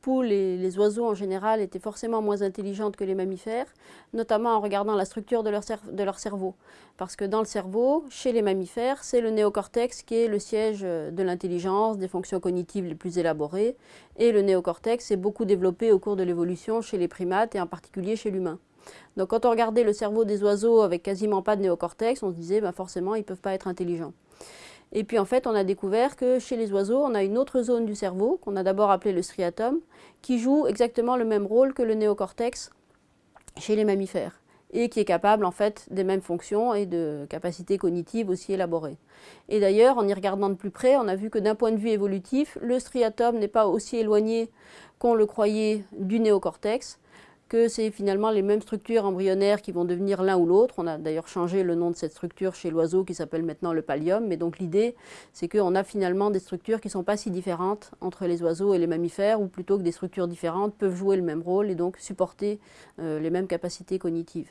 poules et les oiseaux en général étaient forcément moins intelligentes que les mammifères, notamment en regardant la structure de leur, cerveau. Parce que dans le cerveau, chez les mammifères, c'est le néocortex qui est le siège de l'intelligence, des fonctions cognitives les plus élaborées, et le néocortex est beaucoup développé au cours de l'évolution chez les primates et en particulier chez l'humain. Donc quand on regardait le cerveau des oiseaux avec quasiment pas de néocortex, on se disait ben forcément ils ne peuvent pas être intelligents. Et puis en fait, on a découvert que chez les oiseaux, on a une autre zone du cerveau, qu'on a d'abord appelée le striatum, qui joue exactement le même rôle que le néocortex chez les mammifères et qui est capable en fait des mêmes fonctions et de capacités cognitives aussi élaborées. Et d'ailleurs, en y regardant de plus près, on a vu que d'un point de vue évolutif, le striatum n'est pas aussi éloigné qu'on le croyait du néocortex, que c'est finalement les mêmes structures embryonnaires qui vont devenir l'un ou l'autre. On a d'ailleurs changé le nom de cette structure chez l'oiseau qui s'appelle maintenant le pallium. Mais donc l'idée, c'est qu'on a finalement des structures qui ne sont pas si différentes entre les oiseaux et les mammifères, ou plutôt que des structures différentes peuvent jouer le même rôle et donc supporter euh, les mêmes capacités cognitives.